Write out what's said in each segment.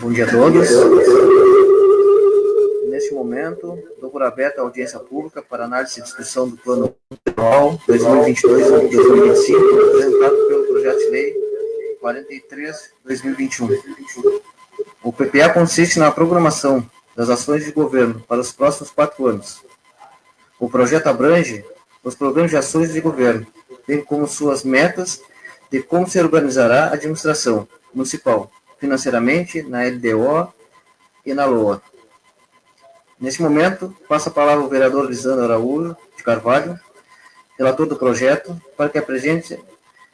Bom dia a todos. Neste momento, dou por aberta a audiência pública para análise e discussão do Plano Anual 2022-2025, apresentado pelo projeto de lei 43-2021. O PPA consiste na programação das ações de governo para os próximos quatro anos. O projeto abrange os programas de ações de governo, bem como suas metas de como se organizará a administração municipal financeiramente na LDO e na LOA. Neste momento, passo a palavra ao vereador Lisandro Araújo de Carvalho, relator do projeto, para que apresente,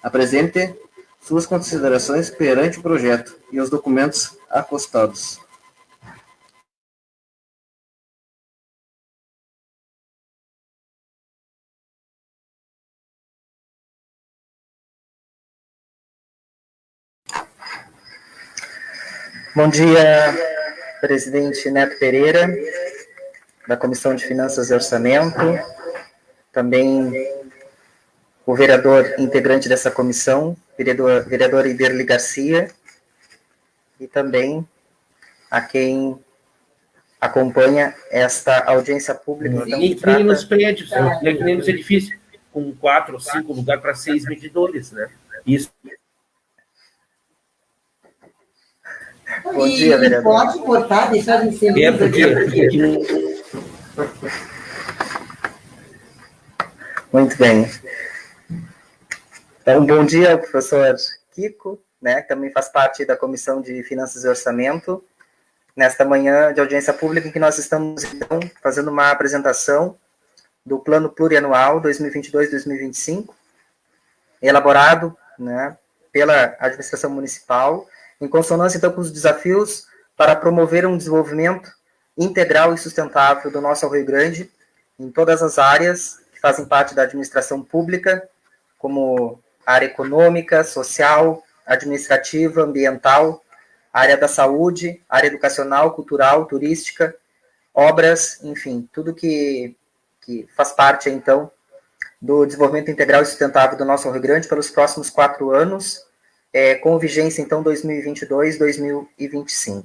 apresente suas considerações perante o projeto e os documentos acostados. Bom dia, presidente Neto Pereira, da Comissão de Finanças e Orçamento, também o vereador integrante dessa comissão, vereador, vereador Iderli Garcia, e também a quem acompanha esta audiência pública. Então, e que nos prédios, né? que nem nos edifícios, com quatro ou cinco lugares para seis medidores, né? Isso Bom e, dia, vereador. Pode cortar, deixar de ser. É, porque, porque Muito bem. Então, bom dia professor Kiko, né, que também faz parte da Comissão de Finanças e Orçamento, nesta manhã de audiência pública em que nós estamos, então, fazendo uma apresentação do Plano Plurianual 2022-2025, elaborado né, pela administração municipal em consonância então com os desafios para promover um desenvolvimento integral e sustentável do nosso Rio Grande em todas as áreas que fazem parte da administração pública, como área econômica, social, administrativa, ambiental, área da saúde, área educacional, cultural, turística, obras, enfim, tudo que, que faz parte, então, do desenvolvimento integral e sustentável do nosso Rio Grande pelos próximos quatro anos, é, com vigência, então, 2022-2025.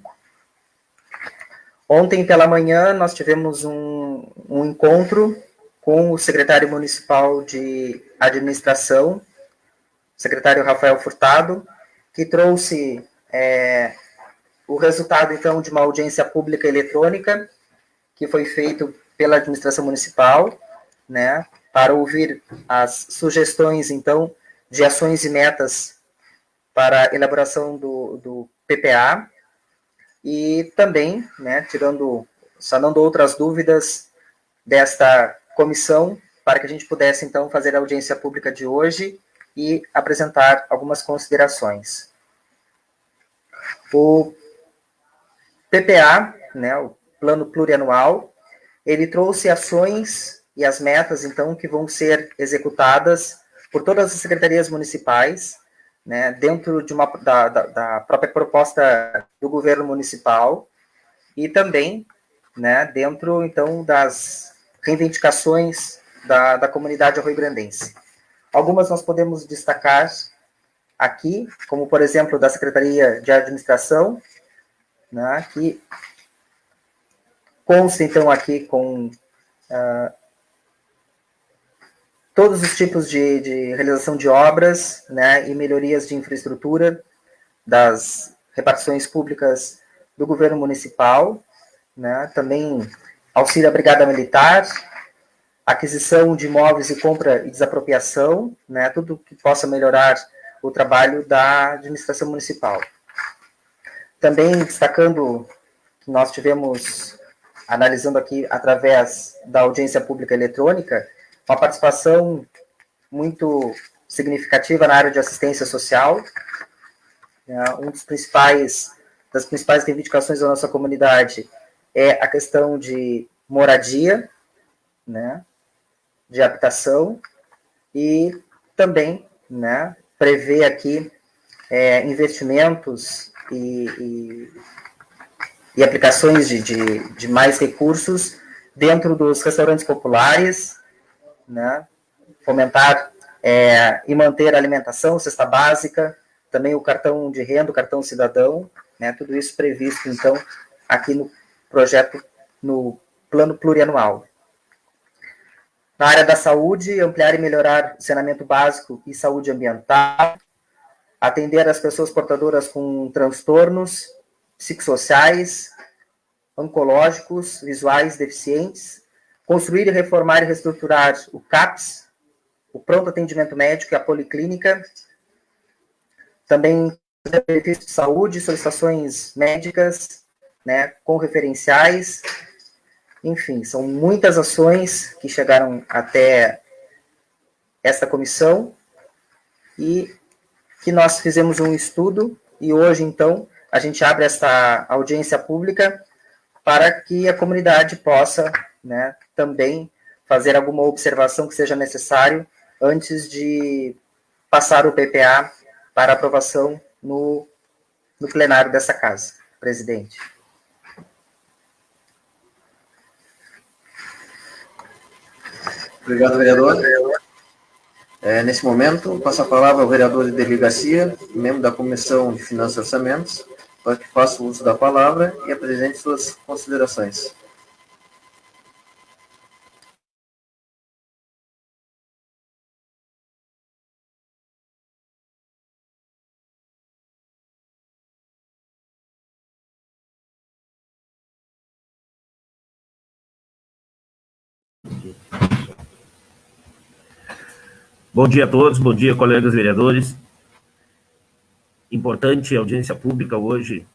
Ontem, pela manhã, nós tivemos um, um encontro com o secretário municipal de administração, secretário Rafael Furtado, que trouxe é, o resultado, então, de uma audiência pública eletrônica, que foi feito pela administração municipal, né, para ouvir as sugestões, então, de ações e metas para a elaboração do, do PPA e também, né, tirando, sanando outras dúvidas desta comissão, para que a gente pudesse, então, fazer a audiência pública de hoje e apresentar algumas considerações. O PPA, né, o Plano Plurianual, ele trouxe ações e as metas, então, que vão ser executadas por todas as secretarias municipais, né, dentro de uma, da, da, da, própria proposta do governo municipal e também né, dentro, então, das reivindicações da, da comunidade arroio-grandense. Algumas nós podemos destacar aqui, como, por exemplo, da Secretaria de Administração, né, que consta, então, aqui com uh, todos os tipos de, de realização de obras né, e melhorias de infraestrutura das repartições públicas do governo municipal, né, também auxílio à brigada militar, aquisição de imóveis e compra e desapropriação, né, tudo que possa melhorar o trabalho da administração municipal. Também destacando que nós tivemos, analisando aqui através da audiência pública eletrônica, uma participação muito significativa na área de assistência social. É, um dos principais, das principais reivindicações da nossa comunidade é a questão de moradia, né, de habitação, e também né, prevê aqui é, investimentos e, e, e aplicações de, de, de mais recursos dentro dos restaurantes populares, né? fomentar é, e manter a alimentação, cesta básica, também o cartão de renda, o cartão cidadão, né, tudo isso previsto, então, aqui no projeto, no plano plurianual. Na área da saúde, ampliar e melhorar o saneamento básico e saúde ambiental, atender as pessoas portadoras com transtornos psicossociais, oncológicos, visuais deficientes, construir reformar e reestruturar o CAPS, o pronto atendimento médico e a policlínica, também benefícios de saúde, solicitações médicas, né, com referenciais, enfim, são muitas ações que chegaram até esta comissão e que nós fizemos um estudo e hoje, então, a gente abre essa audiência pública para que a comunidade possa né, também fazer alguma observação que seja necessário antes de passar o PPA para aprovação no, no plenário dessa casa. Presidente. Obrigado, vereador. É, nesse momento, passo a palavra ao vereador Edeli Garcia, membro da Comissão de Finanças e Orçamentos, para que faça uso da palavra e apresente suas considerações. Bom dia a todos, bom dia, colegas vereadores. Importante audiência pública hoje,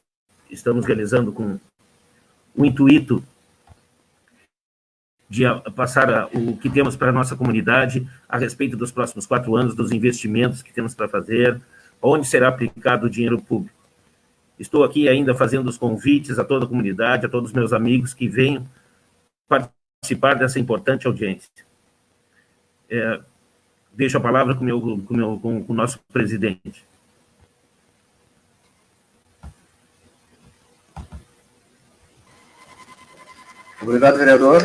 estamos realizando com o intuito de passar o que temos para a nossa comunidade a respeito dos próximos quatro anos, dos investimentos que temos para fazer, onde será aplicado o dinheiro público. Estou aqui ainda fazendo os convites a toda a comunidade, a todos os meus amigos que venham participar dessa importante audiência. É, deixo a palavra com, meu, com, meu, com, com o nosso presidente. Obrigado, vereador.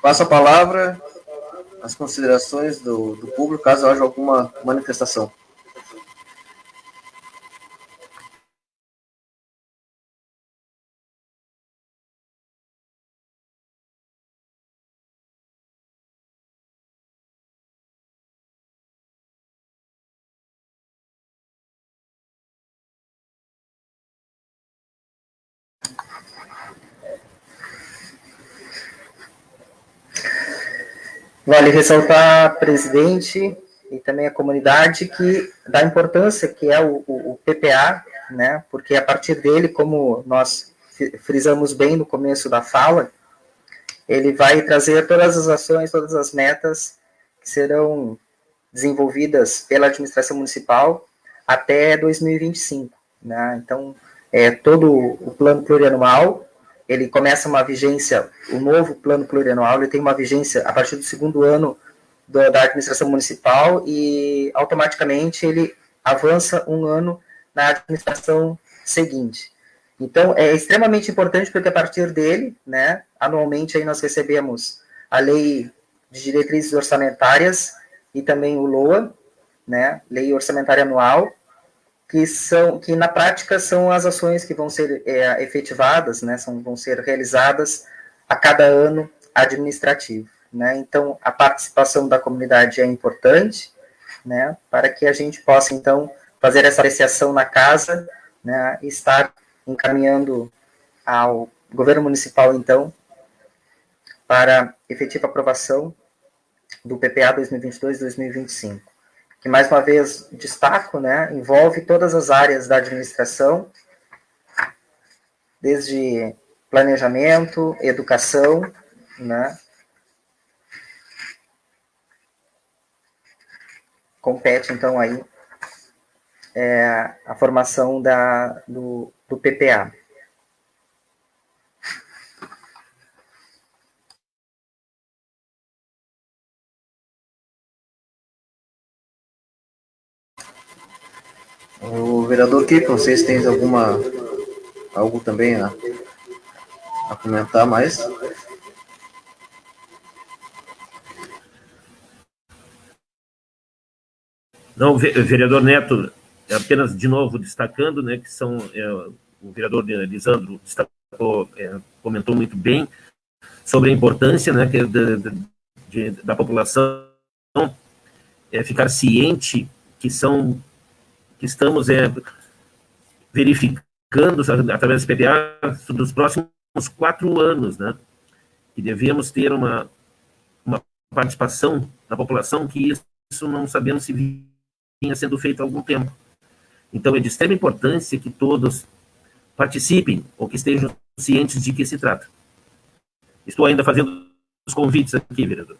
Passo a palavra às considerações do, do público, caso haja alguma manifestação. Vale ressaltar, presidente, e também a comunidade, que da importância que é o, o, o PPA, né, porque a partir dele, como nós frisamos bem no começo da fala, ele vai trazer todas as ações, todas as metas que serão desenvolvidas pela administração municipal até 2025. Né? Então, é todo o plano plurianual ele começa uma vigência, o novo plano plurianual, ele tem uma vigência a partir do segundo ano do, da administração municipal e automaticamente ele avança um ano na administração seguinte. Então, é extremamente importante porque a partir dele, né, anualmente aí nós recebemos a lei de diretrizes orçamentárias e também o LOA, né, lei orçamentária anual, que são que na prática são as ações que vão ser é, efetivadas, né, são, vão ser realizadas a cada ano administrativo, né? Então a participação da comunidade é importante, né, para que a gente possa então fazer essa apreciação na casa, né, e estar encaminhando ao governo municipal então para efetiva aprovação do PPA 2022-2025 que mais uma vez destaco, né, envolve todas as áreas da administração, desde planejamento, educação, né, compete então aí é, a formação da, do, do PPA. O vereador Kiko, não sei se tem alguma, algo também a, a comentar mais. Não, vereador Neto, apenas de novo destacando, né, que são, é, o vereador Lisandro destacou, é, comentou muito bem sobre a importância, né, que, de, de, da população é, ficar ciente que são, que estamos é, verificando através do PDA nos próximos quatro anos, né, que devemos ter uma, uma participação da população que isso não sabemos se vinha sendo feito há algum tempo. Então, é de extrema importância que todos participem ou que estejam cientes de que se trata. Estou ainda fazendo os convites aqui, vereador.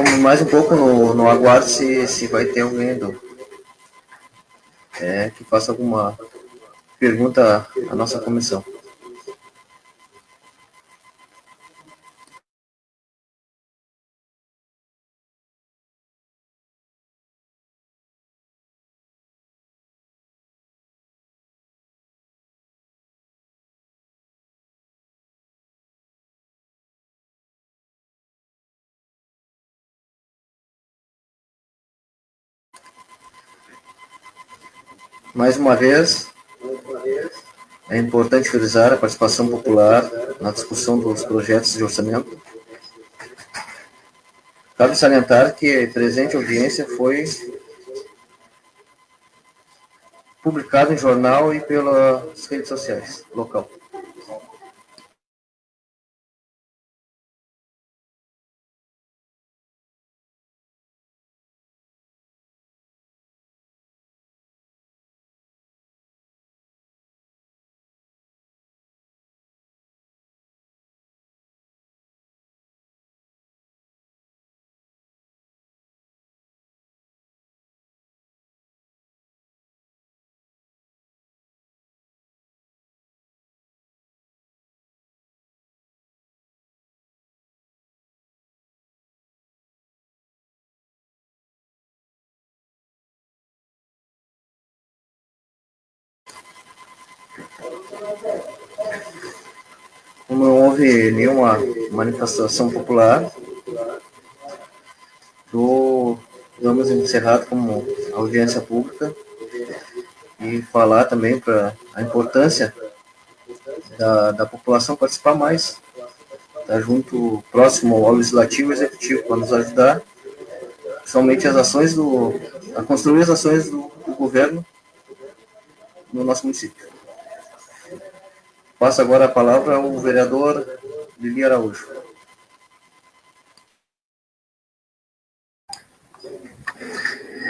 Então, mais um pouco no, no aguardo se, se vai ter alguém do, é, que faça alguma pergunta à nossa comissão. Mais uma vez, é importante frisar a participação popular na discussão dos projetos de orçamento. Cabe salientar que a presente audiência foi publicada em jornal e pelas redes sociais local. Não houve nenhuma manifestação popular, do, vamos encerrar como audiência pública e falar também para a importância da, da população participar mais, estar tá junto, próximo ao legislativo e executivo, para nos ajudar, principalmente as ações do, a construir as ações do, do governo no nosso município. Passo agora a palavra ao vereador Lili Araújo.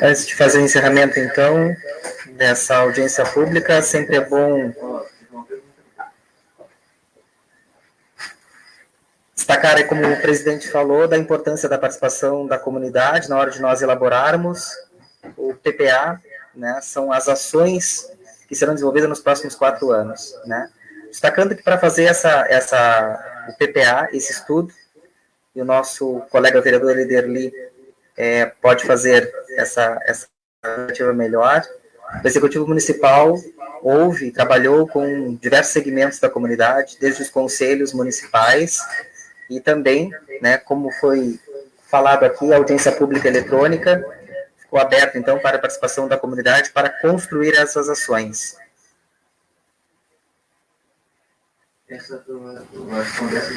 Antes de fazer o encerramento, então, dessa audiência pública, sempre é bom destacar, como o presidente falou, da importância da participação da comunidade na hora de nós elaborarmos o PPA, né, são as ações que serão desenvolvidas nos próximos quatro anos, né, Destacando que para fazer essa, essa, o PPA, esse estudo, e o nosso colega vereador Liderli é, pode fazer essa, essa alternativa melhor, o Executivo Municipal houve, trabalhou com diversos segmentos da comunidade, desde os conselhos municipais e também, né, como foi falado aqui, a audiência pública eletrônica ficou aberta, então, para a participação da comunidade para construir essas ações. Essa tu vai responder essa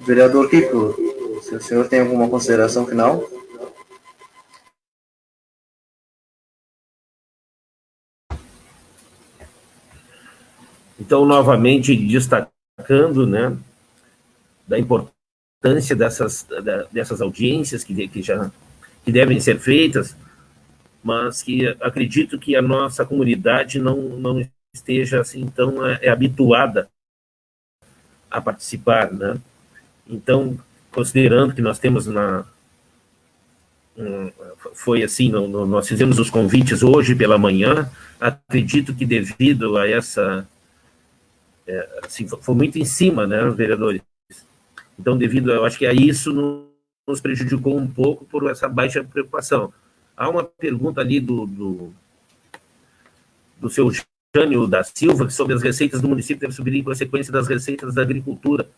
Vereador Kiko, o senhor tem alguma consideração final. Então, novamente, destacando, né, da importância dessas, dessas audiências que, que já que devem ser feitas, mas que acredito que a nossa comunidade não, não esteja assim tão é, habituada a participar, né? Então, considerando que nós temos na, foi assim, nós fizemos os convites hoje pela manhã, acredito que devido a essa, é, assim, foi muito em cima, né, vereadores? Então, devido, eu acho que a isso nos prejudicou um pouco por essa baixa preocupação. Há uma pergunta ali do, do, do seu Jânio da Silva, sobre as receitas do município devem subir em consequência das receitas da agricultura.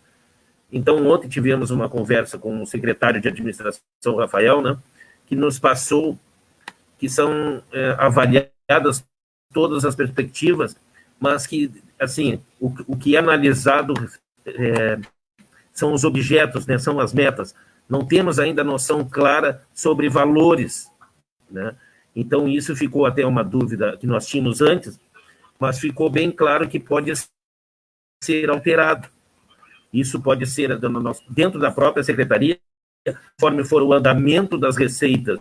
Então, ontem tivemos uma conversa com o secretário de administração, Rafael, né, que nos passou que são é, avaliadas todas as perspectivas, mas que, assim, o, o que é analisado é, são os objetos, né, são as metas. Não temos ainda noção clara sobre valores, né? Então, isso ficou até uma dúvida que nós tínhamos antes, mas ficou bem claro que pode ser alterado. Isso pode ser dentro da própria secretaria, conforme for o andamento das receitas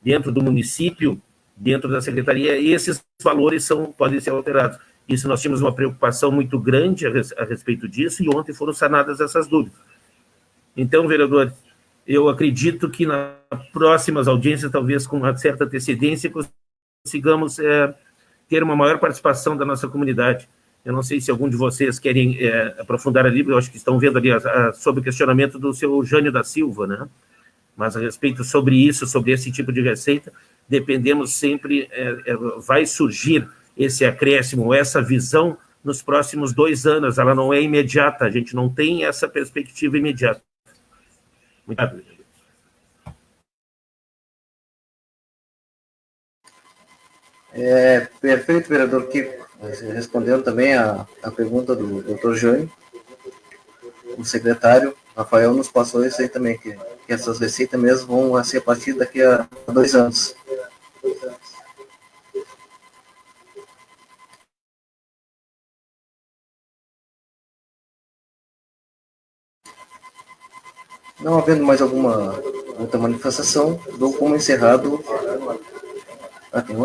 dentro do município, dentro da secretaria, esses valores são, podem ser alterados. Isso nós tínhamos uma preocupação muito grande a respeito disso, e ontem foram sanadas essas dúvidas. Então, vereador, eu acredito que nas próximas audiências, talvez com uma certa antecedência, consigamos é, ter uma maior participação da nossa comunidade. Eu não sei se algum de vocês querem é, aprofundar ali, eu acho que estão vendo ali a, a, sobre o questionamento do seu Jânio da Silva, né? Mas a respeito sobre isso, sobre esse tipo de receita, dependemos sempre, é, é, vai surgir esse acréscimo, essa visão nos próximos dois anos, ela não é imediata, a gente não tem essa perspectiva imediata. Muito obrigado. É, perfeito, vereador. Respondendo também a, a pergunta do doutor Jânio, o secretário Rafael nos passou isso aí também, que, que essas receitas mesmo vão ser a partir daqui a dois anos. Não havendo mais alguma outra manifestação, dou como encerrado. Ah, tem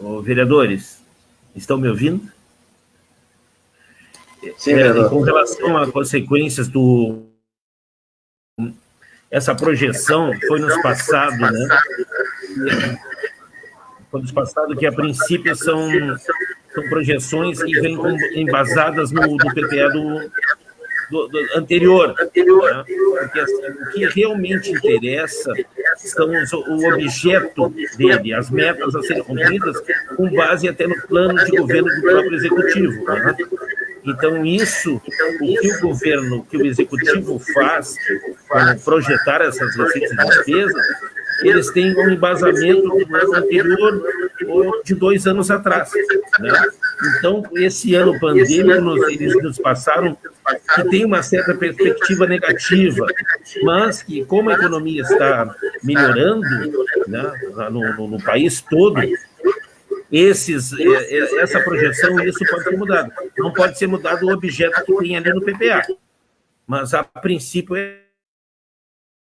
outro? vereadores, estão me ouvindo? Sim, é, com relação a consequências do... Essa projeção foi nos passado, né? Foi nos passado que, a princípio, são, são projeções que vêm embasadas no, do PPA do, do, do anterior. anterior. Né? Porque assim, o que realmente interessa são os, o objeto dele, as metas a serem cumpridas, com base até no plano de governo do próprio executivo. Né? Então, isso, o que o governo, o que o executivo faz para projetar essas receitas e despesas, eles têm um embasamento do ano anterior ou de dois anos atrás. Né? Então, esse ano pandêmico, eles nos passaram que tem uma certa perspectiva negativa, mas que, como a economia está melhorando né, no, no, no país todo, esses, é, é, essa projeção, isso pode ser mudado. Não pode ser mudado o objeto que tem ali no PPA, mas a princípio é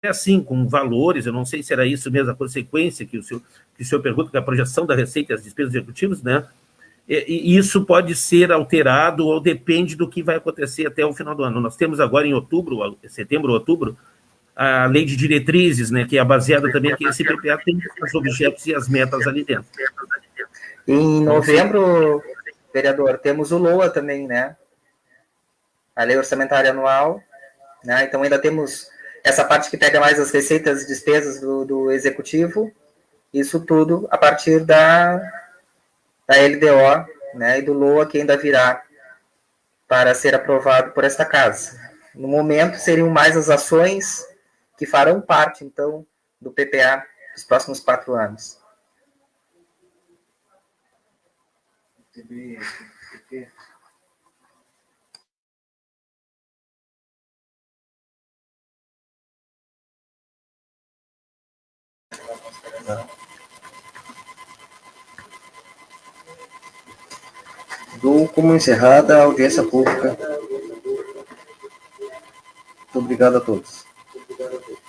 é assim, com valores, eu não sei se era isso mesmo a consequência que o senhor, que o senhor pergunta, que a projeção da receita e as despesas executivas, né? E, isso pode ser alterado ou depende do que vai acontecer até o final do ano. Nós temos agora em outubro, setembro, outubro, a lei de diretrizes, né, que é baseada também que esse PPA tem os objetos e as metas ali dentro. Em novembro, vereador, temos o LOA também, né? A lei orçamentária anual, né? Então ainda temos essa parte que pega mais as receitas e despesas do, do executivo, isso tudo a partir da, da LDO né, e do LOA que ainda virá para ser aprovado por esta casa. No momento, seriam mais as ações que farão parte, então, do PPA dos próximos quatro anos? Dou como encerrada a audiência pública. Muito obrigado a todos. got to do.